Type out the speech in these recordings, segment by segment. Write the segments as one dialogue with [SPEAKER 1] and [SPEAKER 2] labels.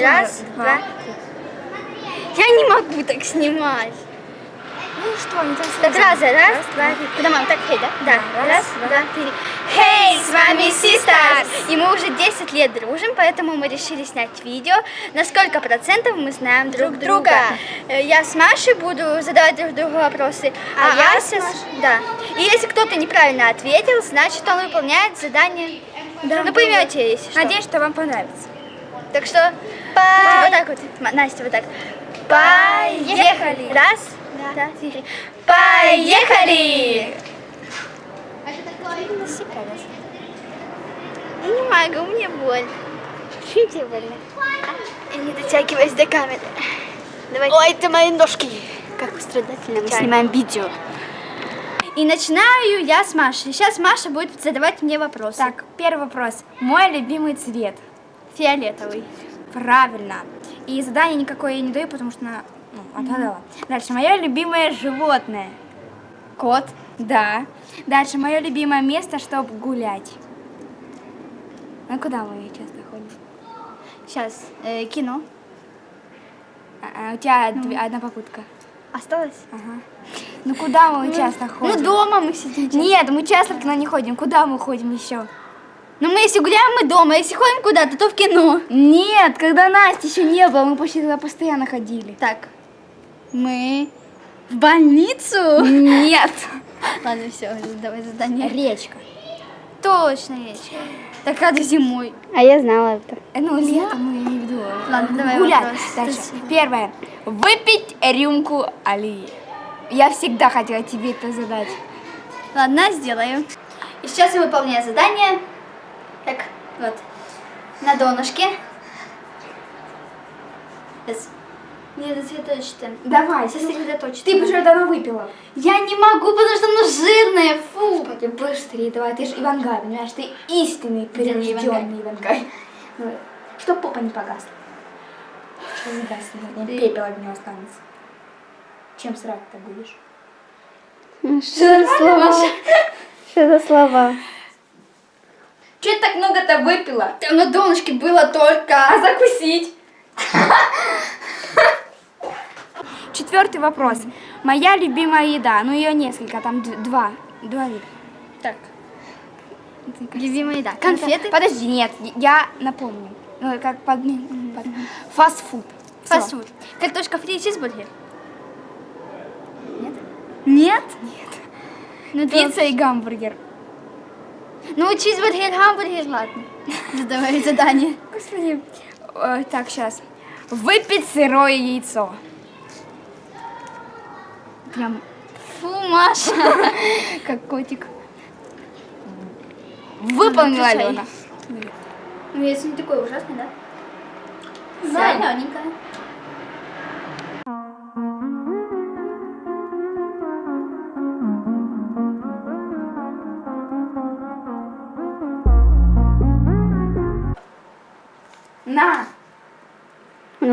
[SPEAKER 1] Раз, два, Я не могу так снимать.
[SPEAKER 2] Ну что, не так
[SPEAKER 1] Так, раз, раз, два, три. Куда мам? Так, хей, да? Да. Раз, два, три. Хей, с вами Sisters! И мы уже 10 лет дружим, поэтому мы решили снять видео, на сколько процентов мы знаем друг друга. Э, Я с Машей буду задавать друг другу вопросы, а,
[SPEAKER 2] А я
[SPEAKER 1] Ася с- Да. И если кто-то неправильно ответил, значит он выполняет задание. ну поймете, если что.
[SPEAKER 2] Надеюсь, что вам понравится.
[SPEAKER 1] Так что вот так вот, Настя, вот так. Поехали. Раз, два, три. Поехали. Я не могу, мне больно. Чем тебе больно? Я не дотягиваюсь до камеры. Давай.
[SPEAKER 3] Ой, это мои ножки. Как страдательно мы снимаем видео.
[SPEAKER 1] И начинаю я с Машей. Сейчас Маша будет задавать мне вопросы.
[SPEAKER 2] Так, первый вопрос. Мой любимый цвет.
[SPEAKER 1] фиолетовый.
[SPEAKER 2] Правильно. И задание никакое я не даю, потому что она ну, отгадала. Дальше. Мое любимое животное.
[SPEAKER 1] Кот.
[SPEAKER 2] Да. Дальше. Мое любимое место, чтобы гулять. А куда мы часто ходим?
[SPEAKER 1] Сейчас, э, кино.
[SPEAKER 2] А, а, у тебя две- одна попытка.
[SPEAKER 1] Осталось?
[SPEAKER 2] Ага. Ну куда мы часто
[SPEAKER 1] Ну,
[SPEAKER 2] ходим?
[SPEAKER 1] дома мы сидим.
[SPEAKER 2] Нет, мы часто в кино не ходим. Куда мы ходим еще?
[SPEAKER 1] Ну, мы если гуляем, мы дома. Если ходим куда-то, то в кино.
[SPEAKER 2] Нет, когда Насти еще не было, мы почти туда постоянно ходили.
[SPEAKER 1] Так, мы в больницу?
[SPEAKER 2] Нет.
[SPEAKER 1] Ладно, все, давай задание.
[SPEAKER 2] Речка.
[SPEAKER 1] Точно речка. Так рада зимой.
[SPEAKER 3] А я знала это.
[SPEAKER 2] Э, Ну, летом мы не веду.
[SPEAKER 1] Ладно, давай
[SPEAKER 2] Гулять.
[SPEAKER 1] вопрос.
[SPEAKER 2] Дальше. Первое. Выпить рюмку Али. Я всегда хотела тебе это задать.
[SPEAKER 1] Ладно, сделаю. И сейчас я выполняю задание. Так, вот. На донышке. Сейчас. Не сосредоточься.
[SPEAKER 2] Давай,
[SPEAKER 1] Сосредоточься.
[SPEAKER 2] Ты бы уже давно выпила.
[SPEAKER 1] Я не могу, потому что оно жирное. Фу.
[SPEAKER 2] Быстрее, давай, ты же Ивангай, понимаешь, ты истинный
[SPEAKER 1] мне
[SPEAKER 2] прирожденный Ивангай. Давай. Чтоб попа не погасла. Что не гаснет, сегодня пепел от него останется. Чем срать-то будешь?
[SPEAKER 3] Что за слова? Что за слова?
[SPEAKER 2] Че ты так много-то выпила?
[SPEAKER 1] Там на донышке было только...
[SPEAKER 2] А закусить? Четвертый вопрос. Моя любимая еда. Ну, ее несколько, там два. Два вида.
[SPEAKER 1] Так. Любимая еда. Конфеты.
[SPEAKER 2] Подожди, нет, я напомню. Ну, как под... под- Фастфуд.
[SPEAKER 1] Фастфуд. Картошка фри и чизбургер. Нет? Нет? Нет. Ну,
[SPEAKER 2] Пицца и гамбургер.
[SPEAKER 1] Ну, чизбургер, гамбургер, ладно. Задавай задание.
[SPEAKER 2] Господи. Так, сейчас. Выпить сырое яйцо.
[SPEAKER 1] Прям. Фу, Маша.
[SPEAKER 2] Как котик. Выполнила
[SPEAKER 1] Отвечай.
[SPEAKER 2] Алена.
[SPEAKER 1] Ну, если не такой ужасный, да?
[SPEAKER 2] Знаю.
[SPEAKER 1] Зелененькая.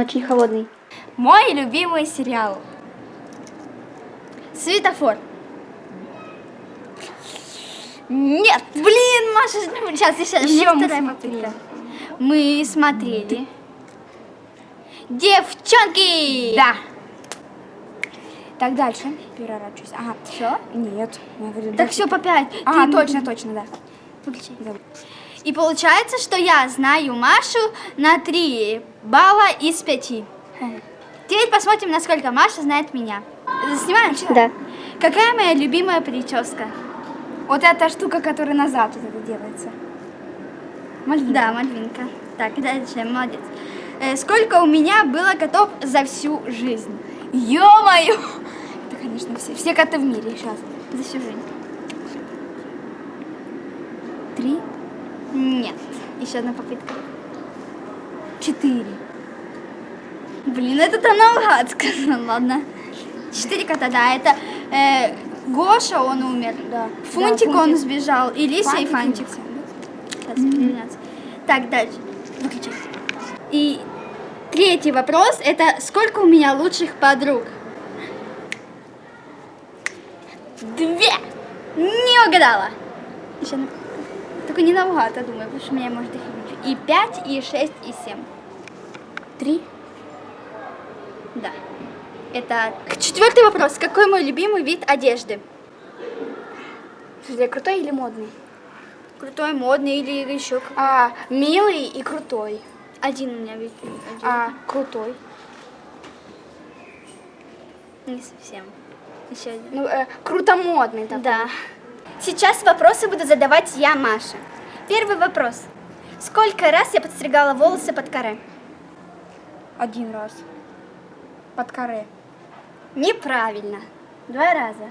[SPEAKER 3] Очень холодный.
[SPEAKER 2] Мой любимый сериал.
[SPEAKER 1] Светофор. Нет, блин, Маша, сейчас еще,
[SPEAKER 2] Ещё мы смотрели.
[SPEAKER 1] Мы смотрели. Девчонки!
[SPEAKER 2] Да. Так, дальше. Переворачиваюсь. Ага.
[SPEAKER 1] Все?
[SPEAKER 2] Нет. я говорю,
[SPEAKER 1] Так все по пять.
[SPEAKER 2] А,
[SPEAKER 1] Ты-
[SPEAKER 2] точно, точно, да.
[SPEAKER 1] Выключи.
[SPEAKER 2] Да.
[SPEAKER 1] И получается, что я знаю Машу на 3 балла из 5. Теперь посмотрим, насколько Маша знает меня. Снимаем?
[SPEAKER 3] Да.
[SPEAKER 1] Какая моя любимая прическа?
[SPEAKER 2] Вот эта штука, которая назад вот это делается. Мальвина.
[SPEAKER 1] Да, Мальвинка. Так, дальше, молодец. Э, сколько у меня было котов за всю жизнь?
[SPEAKER 2] Ё-моё! Это, конечно, все, все коты в мире сейчас.
[SPEAKER 1] За всю жизнь.
[SPEAKER 2] Три,
[SPEAKER 1] Нет. Еще одна попытка.
[SPEAKER 2] четыре.
[SPEAKER 1] Блин, это то наугад сказал, ладно. Четыре кота, да, это э, Гоша, он умер.
[SPEAKER 2] Да.
[SPEAKER 1] Фунтик,
[SPEAKER 2] Да,
[SPEAKER 1] он
[SPEAKER 2] Фунтик.
[SPEAKER 1] сбежал, и Лиса, и Фантик. Сейчас, 12. Так, дальше. Выключай. И третий вопрос, это сколько у меня лучших подруг? Две! Не угадала. Еще на- Только не наугад, я думаю, потому что меня может их и 5, и 6, и 7.
[SPEAKER 2] Три?
[SPEAKER 1] Да. Это четвертый вопрос. Какой мой любимый вид одежды?
[SPEAKER 2] Слушай, крутой или модный?
[SPEAKER 1] Крутой, модный или еще какой?
[SPEAKER 2] А, милый и крутой.
[SPEAKER 1] Один у меня вид.
[SPEAKER 2] А, крутой.
[SPEAKER 1] Не совсем. Еще один.
[SPEAKER 2] Ну, э, круто модный такой.
[SPEAKER 1] Да. Сейчас вопросы буду задавать я, Маша. Первый вопрос. Сколько раз я подстригала волосы под каре?
[SPEAKER 2] Один раз. Под каре.
[SPEAKER 1] Неправильно. Два раза.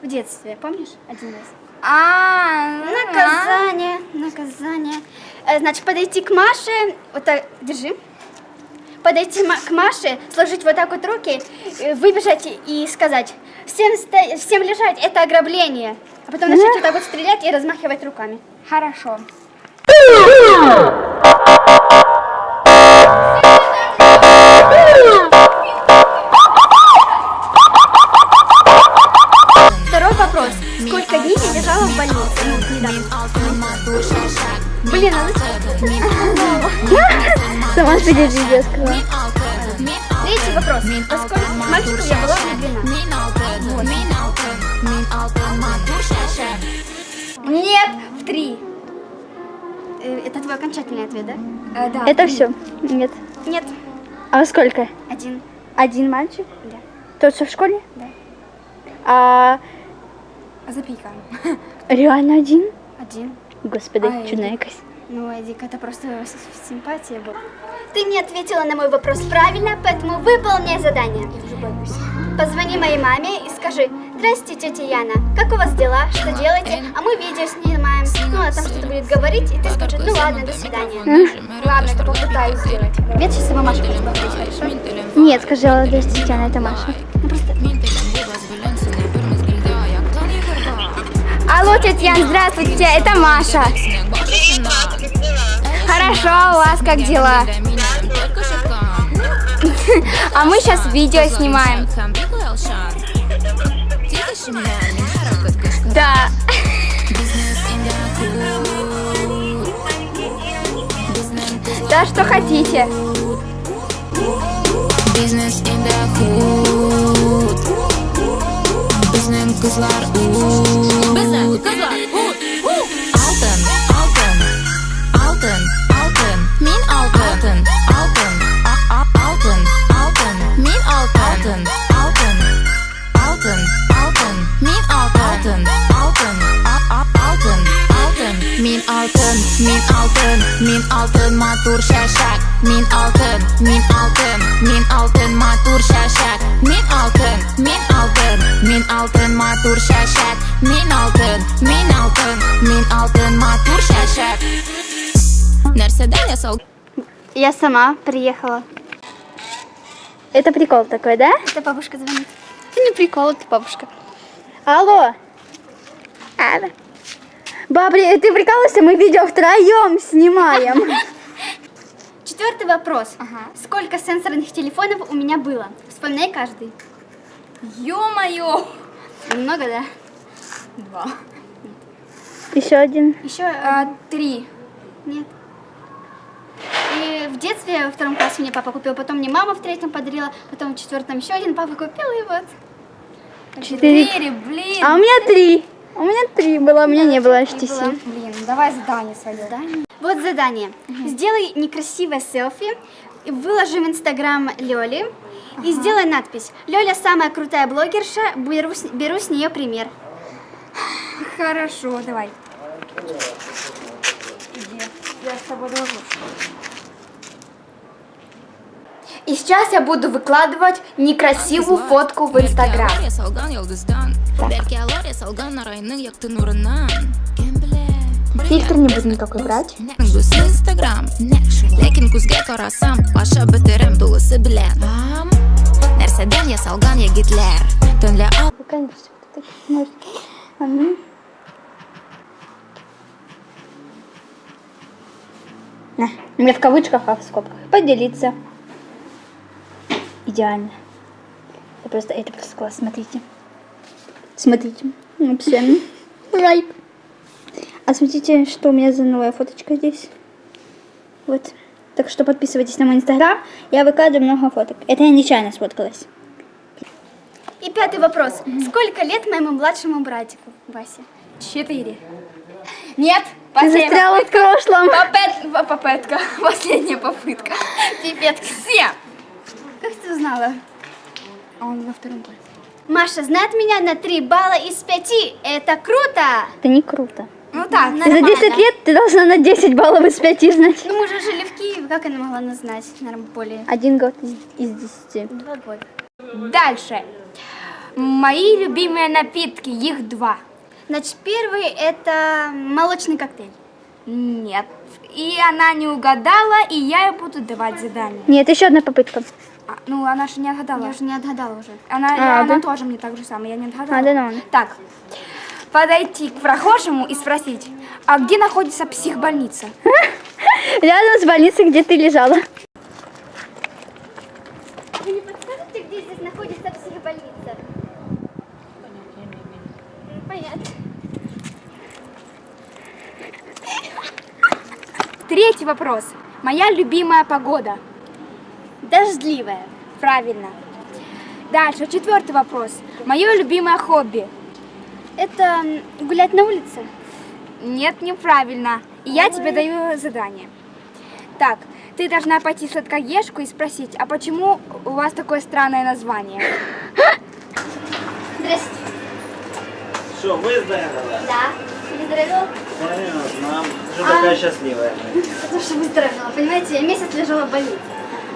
[SPEAKER 1] В детстве, помнишь? Один раз.
[SPEAKER 2] А,
[SPEAKER 1] Наказание, наказание. Э, Значит, подойти к Маше, вот так, держи. Подойти к Маше, сложить вот так вот руки, э, выбежать и- сказать, всем, всем лежать, это ограбление. А потом начать вот так вот стрелять и размахивать руками.
[SPEAKER 2] Хорошо.
[SPEAKER 1] Второй вопрос. Сколько дней я лежала в больнице? Недавно. Блин, а зачем?
[SPEAKER 3] Сама сидеть видео сказала.
[SPEAKER 1] Третий вопрос. Поскольку мальчику я была влюблена. Три. Э, Это твой окончательный ответ, да?
[SPEAKER 2] Э, да.
[SPEAKER 3] Это все? Нет.
[SPEAKER 1] Нет,
[SPEAKER 3] А сколько?
[SPEAKER 1] один.
[SPEAKER 3] Один мальчик?
[SPEAKER 1] Да.
[SPEAKER 3] Тот, что в школе?
[SPEAKER 1] Да.
[SPEAKER 3] А
[SPEAKER 2] Запика.
[SPEAKER 3] реально один?
[SPEAKER 1] Один.
[SPEAKER 3] Господи,
[SPEAKER 2] Ай,
[SPEAKER 3] чудная якась.
[SPEAKER 1] Ну, Эдик, это просто симпатия была. Ты не ответила на мой вопрос правильно, поэтому выполняй задание.
[SPEAKER 2] Я уже боюсь.
[SPEAKER 1] Позвони моей маме и скажи, здрасте, тетя Яна, как у вас дела, что делаете? А мы видео снимаем. Ну, она там что-то будет говорить, и ты скажешь, ну ладно, до свидания.
[SPEAKER 2] Ладно, я попытаюсь сделать.
[SPEAKER 1] Нет, сейчас сама Маша поговорить, хорошо?
[SPEAKER 3] Нет, скажи, здрасте, Татьяна, это Маша.
[SPEAKER 2] Алло, тетя Ян, здравствуйте, это Маша. Хорошо, у вас как дела? А мы сейчас видео снимаем. Да. Да, что хотите.
[SPEAKER 4] Business in the hood Bizning kızlar ud Bizning Min altın, min altın Min altın matur şaşak Min altın, min altın Min altın matur şaşak Min altın, min altın Min altın matur şaşak Min altın, min altın Min altın matur şaşak Нәрседен я сол
[SPEAKER 3] Я сама приехала. Это прикол такой, да?
[SPEAKER 1] Это бабушка звонит.
[SPEAKER 3] Это не прикол, это бабушка. Алло. Алло. Бабри, ты прикалываешься? Мы видео втроем снимаем.
[SPEAKER 1] Четвертый вопрос. Сколько сенсорных телефонов у меня было? Вспоминай каждый.
[SPEAKER 2] Ё-моё.
[SPEAKER 1] Много, да?
[SPEAKER 2] Два.
[SPEAKER 3] Еще один.
[SPEAKER 1] Еще
[SPEAKER 2] А, три.
[SPEAKER 1] нет. И в детстве во втором классе мне папа купил, потом мне мама в третьем подарила, потом в четвертом еще один папа купил, и вот.
[SPEAKER 3] Четыре.
[SPEAKER 2] блин.
[SPEAKER 3] А у меня три. У меня три было, у меня не было. HTC.
[SPEAKER 2] Блин, давай задание свое.
[SPEAKER 1] Вот задание. Сделай некрасивое селфи, и выложи в инстаграм Лёли и сделай надпись. Лёля самая крутая блогерша, беру с, беру с нее пример.
[SPEAKER 2] Хорошо, давай. Иди, я с тобой дружу. И сейчас я буду выкладывать некрасивую фотку в инстаграм. Фильтр не буду никакой брать.
[SPEAKER 4] Көз Instagram Lekin kuzga qarasam Pasha bitirim to'g'isi bilan Narsadan yasalgan yigitlar Tunla ol
[SPEAKER 3] Конечно, ты так можешь. А ну. На, у меня в кавычках, а в скобках. Поделиться. Идеально. Это просто, это просто класс, смотрите. Смотрите. Вообще. Рай. А смотрите, что у меня за новая фоточка здесь. Вот. Так что подписывайтесь на мой инстаграм. Я выкладываю много фоток. Это я нечаянно сфоткалась.
[SPEAKER 1] И пятый вопрос. Сколько лет моему младшему братику, Васе?
[SPEAKER 2] Четыре. Нет,
[SPEAKER 3] Ты
[SPEAKER 2] последняя
[SPEAKER 3] застряла в прошлом.
[SPEAKER 2] попыт- по- попытка. Последняя попытка.
[SPEAKER 1] Пипец.
[SPEAKER 2] Семь.
[SPEAKER 1] Как ты узнала?
[SPEAKER 2] А он во втором классе.
[SPEAKER 1] Маша знает меня на 3 балла из 5. Это круто!
[SPEAKER 3] Это не круто.
[SPEAKER 2] Ну так,
[SPEAKER 3] Ты за 10 лет ты должна на 10 баллов из 5 знать.
[SPEAKER 1] Ну, мы же жили в Киеве, как она могла нас знать? Наверное, более
[SPEAKER 3] Один год из, из 10.
[SPEAKER 1] два года.
[SPEAKER 2] Дальше. Мои любимые напитки, их два.
[SPEAKER 1] Значит, первый это молочный коктейль.
[SPEAKER 2] Нет. И она не угадала, и я ей буду давать задание.
[SPEAKER 3] Нет, еще одна попытка.
[SPEAKER 2] А, ну, она же не отгадала.
[SPEAKER 1] Я уже не отгадала уже.
[SPEAKER 2] Она,
[SPEAKER 3] А,
[SPEAKER 2] она
[SPEAKER 3] да?
[SPEAKER 2] тоже мне так же самое, я не отгадала.
[SPEAKER 3] А, да, ну.
[SPEAKER 2] Так, подойти к прохожему и спросить, а где находится психбольница?
[SPEAKER 3] Рядом с больницей, где ты лежала.
[SPEAKER 1] Вы не подскажете, где здесь находится психбольница? Понятно.
[SPEAKER 2] Третий вопрос. Моя любимая погода.
[SPEAKER 1] Дождливая.
[SPEAKER 2] Правильно. Дальше, четвертый вопрос. Мое любимое хобби.
[SPEAKER 1] Это гулять на улице?
[SPEAKER 2] Нет, неправильно. И я тебе даю задание. Так, ты должна пойти в сладкоежку и спросить, а почему у вас такое странное название?
[SPEAKER 1] Здрасте.
[SPEAKER 5] Що, виздоровіла?
[SPEAKER 1] Да. Выздоровела?
[SPEAKER 5] Понятно. Що така щаслива?
[SPEAKER 1] Потому что выздоровела. Понимаете, я месяц лежала в больнице.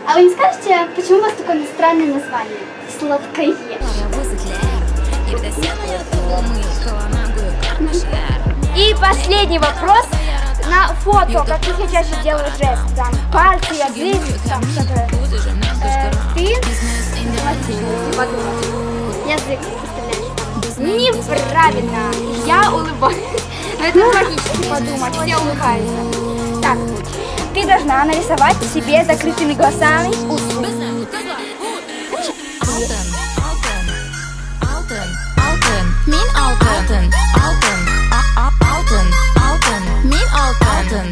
[SPEAKER 1] А вы не скажете, почему у вас такое странное название? Сладкоежка.
[SPEAKER 2] И последний вопрос. На фото, как я чаще делаю жест, там пальцы, язык, там что-то. Э, ты.
[SPEAKER 1] Язык представляешь.
[SPEAKER 2] Неправильно. Я улыбаюсь. Но это логично подумать, все улыбаются. Ты должна нарисовать себе закрытыми глазами
[SPEAKER 4] altın.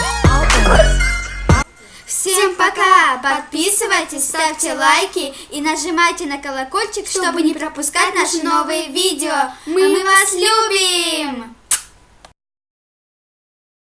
[SPEAKER 1] Всем пока! Подписывайтесь, ставьте лайки и нажимайте на колокольчик, чтобы не пропускать наши новые видео. Мы вас любим!